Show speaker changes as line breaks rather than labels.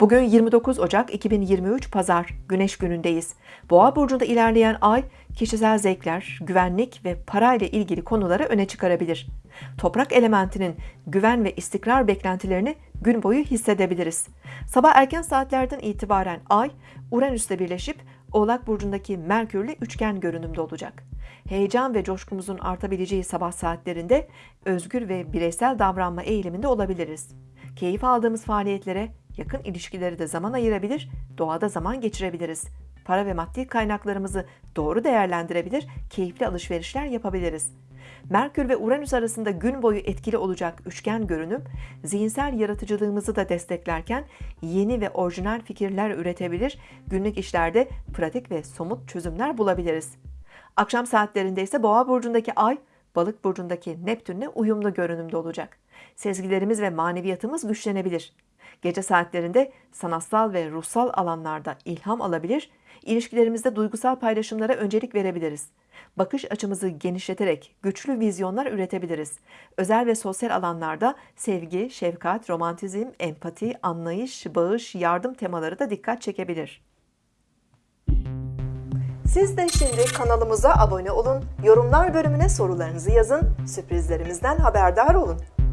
Bugün 29 Ocak 2023 Pazar, Güneş günündeyiz. Boğa burcunda ilerleyen ay kişisel zevkler, güvenlik ve parayla ilgili konuları öne çıkarabilir. Toprak elementinin güven ve istikrar beklentilerini gün boyu hissedebiliriz. Sabah erken saatlerden itibaren ay Uranüs'le birleşip Oğlak burcundaki Merkürle üçgen görünümde olacak. Heyecan ve coşkumuzun artabileceği sabah saatlerinde özgür ve bireysel davranma eğiliminde olabiliriz. Keyif aldığımız faaliyetlere yakın ilişkileri de zaman ayırabilir, doğada zaman geçirebiliriz. Para ve maddi kaynaklarımızı doğru değerlendirebilir, keyifli alışverişler yapabiliriz. Merkür ve Uranüs arasında gün boyu etkili olacak üçgen görünüm, zihinsel yaratıcılığımızı da desteklerken yeni ve orijinal fikirler üretebilir, günlük işlerde pratik ve somut çözümler bulabiliriz. Akşam saatlerinde ise Boğa burcundaki Ay, Balık burcundaki Neptünle uyumlu görünümde olacak. Sezgilerimiz ve maneviyatımız güçlenebilir. Gece saatlerinde sanatsal ve ruhsal alanlarda ilham alabilir, ilişkilerimizde duygusal paylaşımlara öncelik verebiliriz. Bakış açımızı genişleterek güçlü vizyonlar üretebiliriz. Özel ve sosyal alanlarda sevgi, şefkat, romantizm, empati, anlayış, bağış, yardım temaları da dikkat çekebilir. Siz de şimdi kanalımıza abone olun, yorumlar bölümüne sorularınızı yazın, sürprizlerimizden haberdar olun.